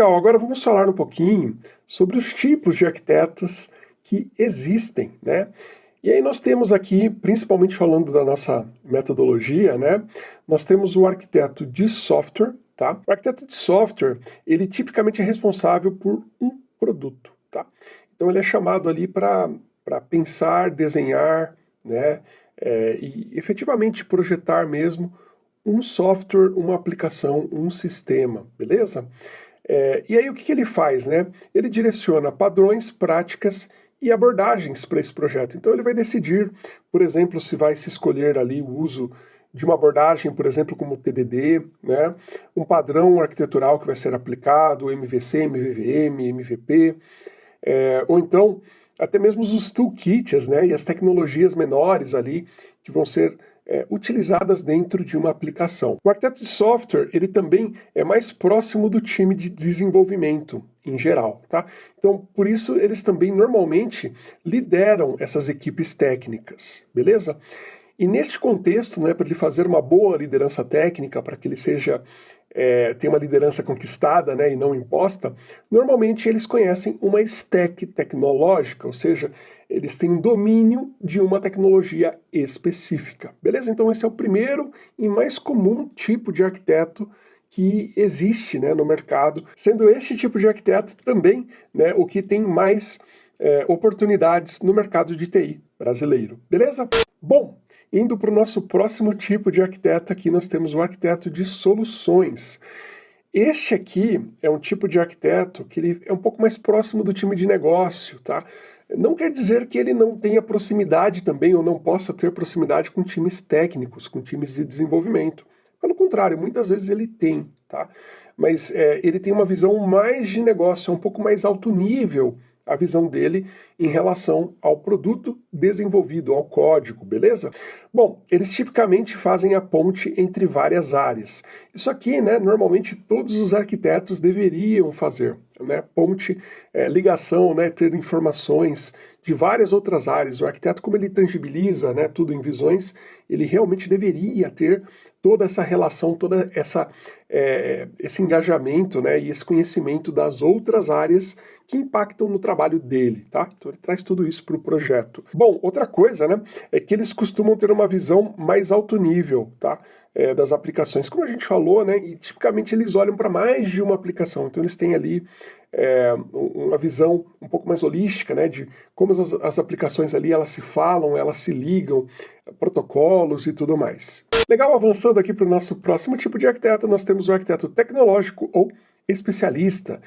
Legal, agora vamos falar um pouquinho sobre os tipos de arquitetos que existem, né? E aí nós temos aqui, principalmente falando da nossa metodologia, né? Nós temos o arquiteto de software, tá? O arquiteto de software, ele tipicamente é responsável por um produto, tá? Então ele é chamado ali para pensar, desenhar, né? É, e efetivamente projetar mesmo um software, uma aplicação, um sistema, beleza? É, e aí o que, que ele faz, né? Ele direciona padrões, práticas e abordagens para esse projeto. Então ele vai decidir, por exemplo, se vai se escolher ali o uso de uma abordagem, por exemplo, como TDD, né? um padrão arquitetural que vai ser aplicado, MVC, MVVM, MVP, é, ou então até mesmo os toolkits né? e as tecnologias menores ali que vão ser é, utilizadas dentro de uma aplicação. O arquiteto de software, ele também é mais próximo do time de desenvolvimento em geral, tá? Então, por isso, eles também normalmente lideram essas equipes técnicas, beleza? E neste contexto, né, para ele fazer uma boa liderança técnica, para que ele seja é, tenha uma liderança conquistada né, e não imposta, normalmente eles conhecem uma stack tecnológica, ou seja, eles têm domínio de uma tecnologia específica. Beleza? Então esse é o primeiro e mais comum tipo de arquiteto que existe né, no mercado, sendo este tipo de arquiteto também né, o que tem mais é, oportunidades no mercado de TI brasileiro. Beleza? Bom, indo para o nosso próximo tipo de arquiteto, aqui nós temos o arquiteto de soluções. Este aqui é um tipo de arquiteto que ele é um pouco mais próximo do time de negócio, tá? Não quer dizer que ele não tenha proximidade também, ou não possa ter proximidade com times técnicos, com times de desenvolvimento. Pelo contrário, muitas vezes ele tem, tá? Mas é, ele tem uma visão mais de negócio, é um pouco mais alto nível a visão dele em relação ao produto desenvolvido, ao código, beleza? Bom, eles tipicamente fazem a ponte entre várias áreas. Isso aqui, né, normalmente todos os arquitetos deveriam fazer, né, ponte, é, ligação, né, ter informações de várias outras áreas. O arquiteto, como ele tangibiliza né, tudo em visões, ele realmente deveria ter toda essa relação, toda essa é, esse engajamento né, e esse conhecimento das outras áreas que impactam no trabalho dele, tá? Então ele traz tudo isso para o projeto. Bom, outra coisa, né, é que eles costumam ter uma visão mais alto nível, tá? É, das aplicações, como a gente falou, né, e tipicamente eles olham para mais de uma aplicação, então eles têm ali é, uma visão um pouco mais holística, né, de como as, as aplicações ali elas se falam, elas se ligam, protocolos e tudo mais. Legal, avançando aqui para o nosso próximo tipo de arquiteto, nós temos o arquiteto tecnológico ou especialista.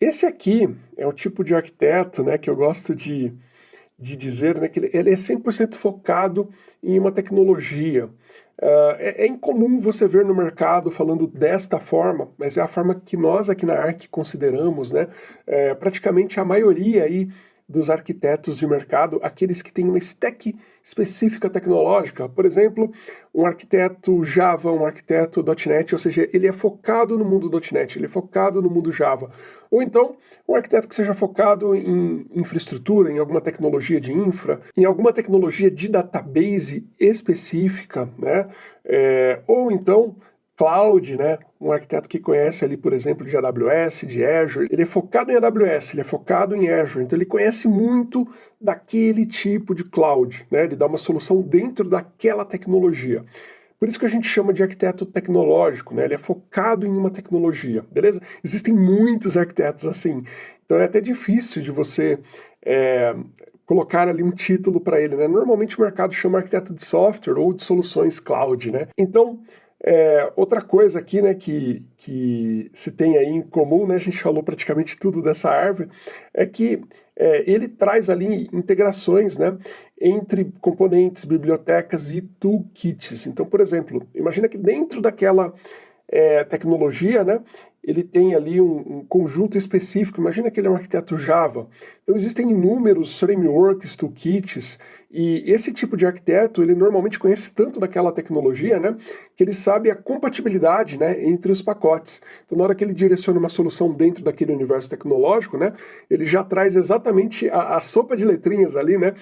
Esse aqui é o tipo de arquiteto né, que eu gosto de, de dizer né, que ele, é 100% focado em uma tecnologia. Uh, é, é, incomum você ver no mercado falando desta forma, mas é a forma que nós aqui na ARC consideramos, né? É, praticamente a maioria aí dos arquitetos de mercado, aqueles que têm uma stack específica tecnológica. Por exemplo, um arquiteto Java, um arquiteto .NET, ou seja, ele é focado no mundo .NET, ele é focado no mundo Java. Ou então, um arquiteto que seja focado em infraestrutura, em alguma tecnologia de infra, em alguma tecnologia de database específica, né? É, ou então, cloud, né? Um arquiteto que conhece ali, por exemplo, de AWS, de Azure, ele é focado em AWS, ele é focado em Azure, então ele conhece muito daquele tipo de cloud, né? Ele dá uma solução dentro daquela tecnologia. Por isso que a gente chama de arquiteto tecnológico, né? Ele é focado em uma tecnologia, beleza? Existem muitos arquitetos assim, então é até difícil de você é, colocar ali um título para ele, né? Normalmente o mercado chama arquiteto de software ou de soluções cloud, né? Então, é, outra coisa aqui, né, que, que se tem aí em comum, né, a gente falou praticamente tudo dessa árvore, é que é, ele traz ali integrações, né, entre componentes, bibliotecas e toolkits. Então, por exemplo, imagina que dentro daquela é, tecnologia, né, ele tem ali um, um, conjunto específico, imagina que ele é um arquiteto Java. Então existem inúmeros frameworks, toolkits, e esse tipo de arquiteto, ele normalmente conhece tanto daquela tecnologia, né, que ele sabe a compatibilidade, né, entre os pacotes. Então na hora que ele direciona uma solução dentro daquele universo tecnológico, né, ele já traz exatamente a, a sopa de letrinhas ali, né,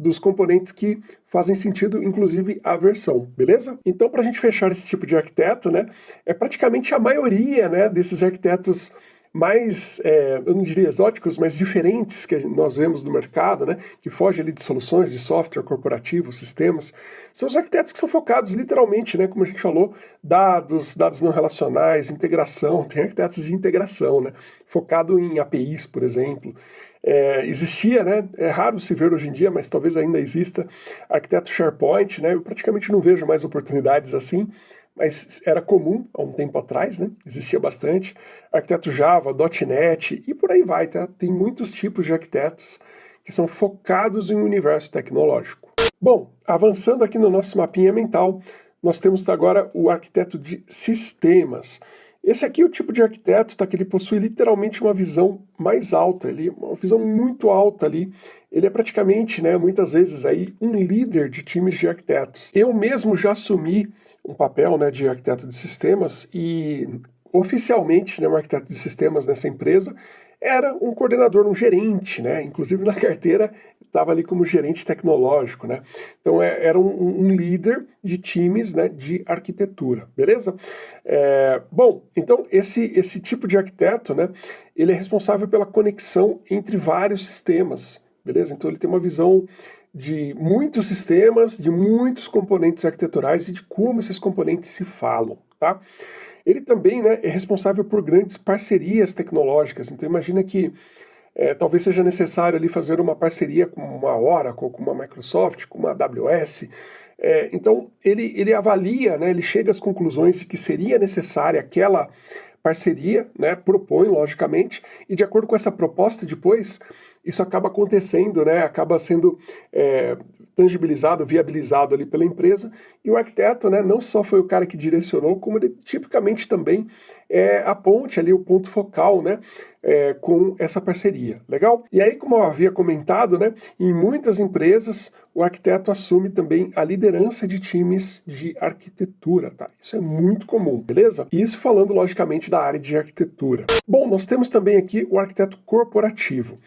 dos componentes que fazem sentido, inclusive a versão, beleza? Então, para a gente fechar esse tipo de arquiteto, né, é praticamente a maioria né, desses arquitetos mais, é, eu não diria exóticos, mas diferentes que nós vemos no mercado, né, que fogem ali de soluções de software corporativo, sistemas, são os arquitetos que são focados literalmente, né, como a gente falou, dados, dados não relacionais, integração, tem arquitetos de integração, né, focado em APIs, por exemplo. É, existia, né, é raro se ver hoje em dia, mas talvez ainda exista, arquiteto SharePoint, né, eu praticamente não vejo mais oportunidades assim, mas era comum há um tempo atrás, né? existia bastante. Arquiteto Java, .NET e por aí vai, tá? Tem muitos tipos de arquitetos que são focados em um universo tecnológico. Bom, avançando aqui no nosso mapinha mental, nós temos agora o arquiteto de sistemas. Esse aqui é o tipo de arquiteto tá, que ele possui literalmente uma visão mais alta, ele, uma visão muito alta ali. Ele é praticamente, né, muitas vezes, aí, um líder de times de arquitetos. Eu mesmo já assumi um papel né, de arquiteto de sistemas e oficialmente né, um arquiteto de sistemas nessa empresa era um coordenador, um gerente, né? Inclusive na carteira estava ali como gerente tecnológico, né? Então é, era um, um, líder de times né, de arquitetura, beleza? É, bom, então esse, esse tipo de arquiteto, né? Ele é responsável pela conexão entre vários sistemas, beleza? Então ele tem uma visão de muitos sistemas, de muitos componentes arquiteturais e de como esses componentes se falam, tá? Ele também né, é responsável por grandes parcerias tecnológicas, então imagina que é, talvez seja necessário ali fazer uma parceria com uma Oracle, com uma Microsoft, com uma AWS, é, então ele, ele avalia, né, ele chega às conclusões de que seria necessária aquela parceria, né, propõe logicamente, e de acordo com essa proposta depois, isso acaba acontecendo, né, acaba sendo é, tangibilizado, viabilizado ali pela empresa, e o arquiteto né, não só foi o cara que direcionou, como ele tipicamente também é a ponte ali, o ponto focal né, é, com essa parceria, legal? E aí, como eu havia comentado, né, em muitas empresas o arquiteto assume também a liderança de times de arquitetura, tá? Isso é muito comum, beleza? Isso falando, logicamente, da área de arquitetura. Bom, nós temos também aqui o arquiteto corporativo.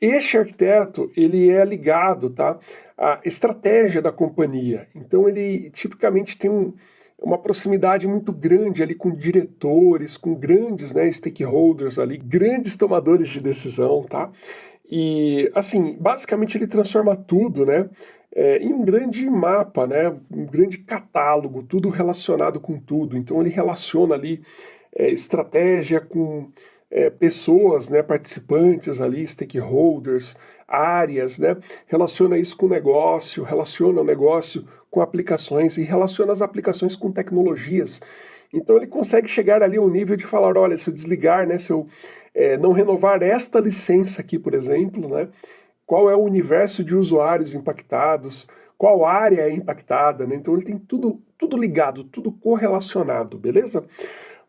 Este arquiteto, ele é ligado, tá, à estratégia da companhia. Então ele tipicamente tem um, uma proximidade muito grande ali com diretores, com grandes né, stakeholders ali, grandes tomadores de decisão, tá? E, assim, basicamente ele transforma tudo, né, é, em um grande mapa, né, um grande catálogo, tudo relacionado com tudo. Então ele relaciona ali é, estratégia com é, pessoas, né, participantes ali, stakeholders, áreas, né, relaciona isso com o negócio, relaciona o negócio com aplicações e relaciona as aplicações com tecnologias. Então ele consegue chegar ali ao nível de falar, olha, se eu desligar, né, se eu é, não renovar esta licença aqui, por exemplo, né, qual é o universo de usuários impactados, qual área é impactada, né? então ele tem tudo, tudo ligado, tudo correlacionado, beleza?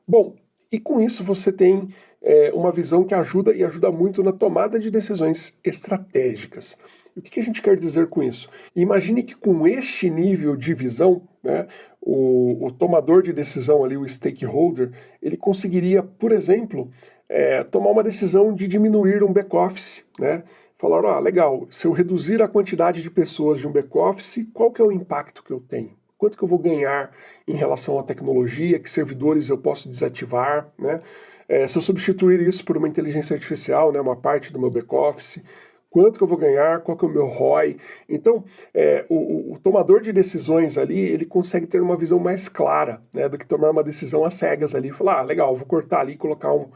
Bom, e com isso você tem é, uma visão que ajuda e ajuda muito na tomada de decisões estratégicas. O que a gente quer dizer com isso? Imagine que com este nível de visão, né, o, o tomador de decisão ali, o stakeholder, ele conseguiria, por exemplo, é, tomar uma decisão de diminuir um back-office, né? Falar, ah, legal, se eu reduzir a quantidade de pessoas de um back-office, qual que é o impacto que eu tenho? Quanto que eu vou ganhar em relação à tecnologia, que servidores eu posso desativar, né? É, se eu substituir isso por uma inteligência artificial, né, uma parte do meu back-office, quanto que eu vou ganhar, qual que é o meu ROI. Então, é, o, o, tomador de decisões ali, ele consegue ter uma visão mais clara né, do que tomar uma decisão às cegas ali, falar, ah, legal, vou cortar ali e colocar um,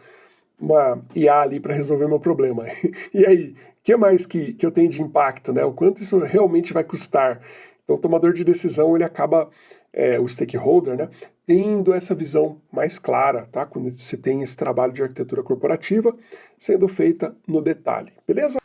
uma IA ali para resolver meu problema. e aí, que mais que, que eu tenho de impacto, né? O quanto isso realmente vai custar? Então, o tomador de decisão, ele acaba, é, o stakeholder, né, tendo essa visão mais clara, tá? Quando se tem esse trabalho de arquitetura corporativa sendo feita no detalhe, beleza?